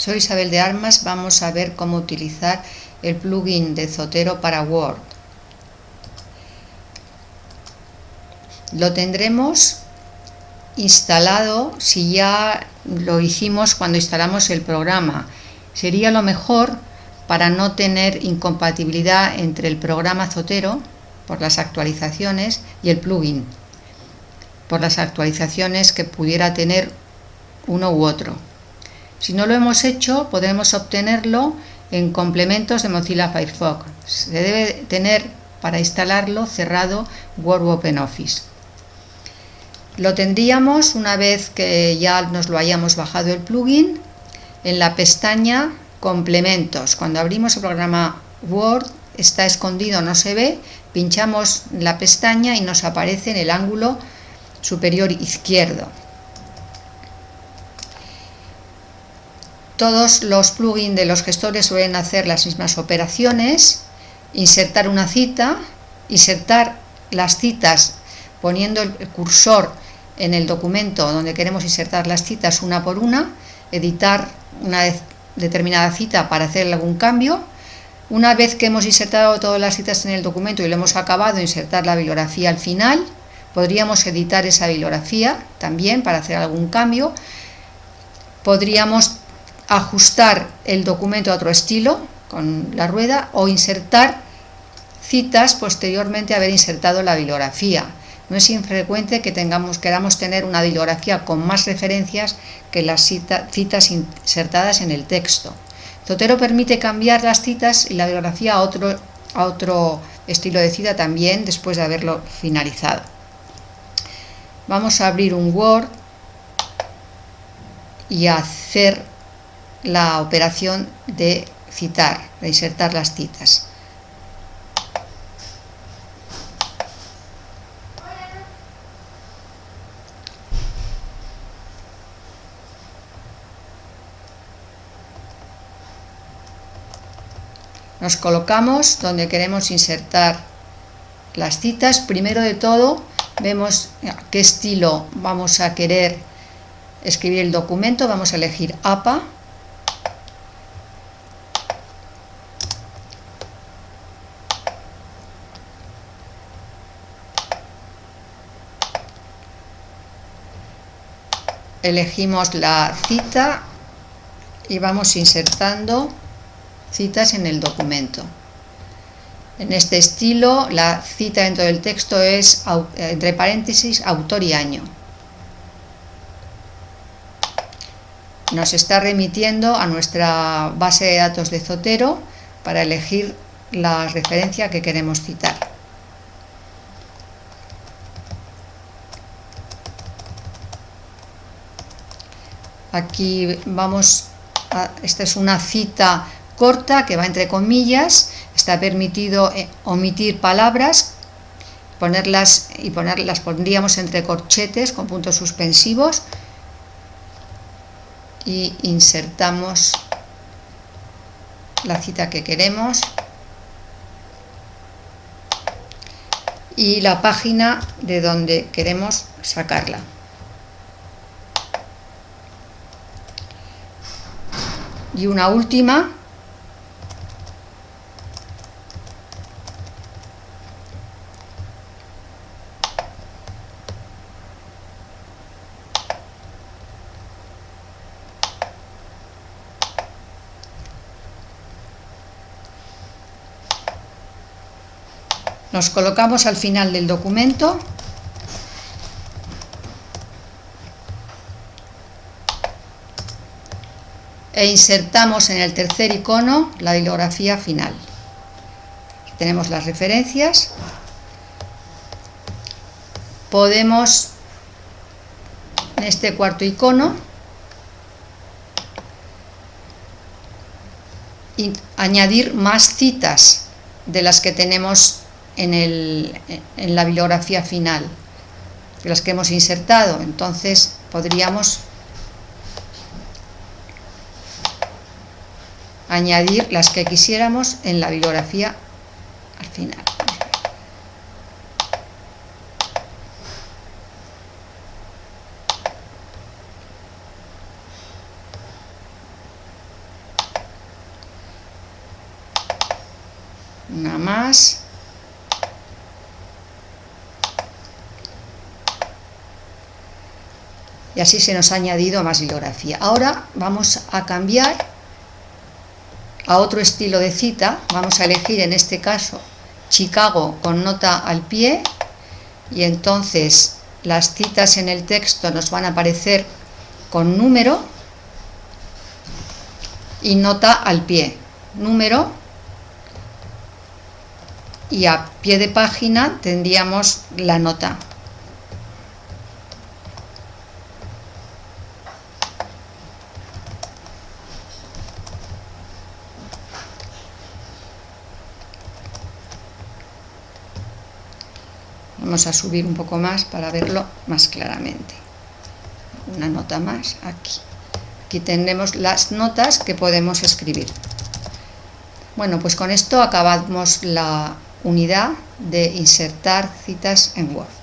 Soy Isabel de Armas, vamos a ver cómo utilizar el plugin de Zotero para Word. Lo tendremos instalado si ya lo hicimos cuando instalamos el programa. Sería lo mejor para no tener incompatibilidad entre el programa Zotero por las actualizaciones y el plugin por las actualizaciones que pudiera tener uno u otro. Si no lo hemos hecho, podemos obtenerlo en complementos de Mozilla Firefox. Se debe tener para instalarlo cerrado Word OpenOffice. Lo tendríamos una vez que ya nos lo hayamos bajado el plugin en la pestaña complementos. Cuando abrimos el programa Word está escondido, no se ve, pinchamos la pestaña y nos aparece en el ángulo superior izquierdo. Todos los plugins de los gestores suelen hacer las mismas operaciones, insertar una cita, insertar las citas poniendo el cursor en el documento donde queremos insertar las citas una por una, editar una determinada cita para hacer algún cambio. Una vez que hemos insertado todas las citas en el documento y lo hemos acabado, insertar la bibliografía al final. Podríamos editar esa bibliografía también para hacer algún cambio. Podríamos ajustar el documento a otro estilo con la rueda o insertar citas posteriormente a haber insertado la bibliografía. No es infrecuente que tengamos, queramos tener una bibliografía con más referencias que las citas insertadas en el texto. Zotero permite cambiar las citas y la bibliografía a otro, a otro estilo de cita también después de haberlo finalizado. Vamos a abrir un Word y hacer la operación de citar, de insertar las citas. Nos colocamos donde queremos insertar las citas. Primero de todo, vemos qué estilo vamos a querer escribir el documento. Vamos a elegir APA. Elegimos la cita y vamos insertando citas en el documento. En este estilo, la cita dentro del texto es, entre paréntesis, autor y año. Nos está remitiendo a nuestra base de datos de Zotero para elegir la referencia que queremos citar. Aquí vamos, a, esta es una cita corta que va entre comillas, está permitido eh, omitir palabras, ponerlas y ponerlas pondríamos entre corchetes con puntos suspensivos y insertamos la cita que queremos y la página de donde queremos sacarla. Y una última. Nos colocamos al final del documento e insertamos en el tercer icono la bibliografía final. tenemos las referencias. Podemos, en este cuarto icono, añadir más citas de las que tenemos en, la bibliografía final, de las que hemos insertado. Entonces podríamos añadir las que quisiéramos en la bibliografía al final. Una más. Y así se nos ha añadido más bibliografía. Ahora vamos a cambiar a otro estilo de cita, vamos a elegir en este caso Chicago con nota al pie y entonces las citas en el texto nos van a aparecer con número y nota al pie, número y a pie de página tendríamos la nota. Vamos a subir un poco más para verlo más claramente. Una nota más aquí. Aquí tenemos las notas que podemos escribir. Bueno, pues con esto acabamos la unidad de insertar citas en Word.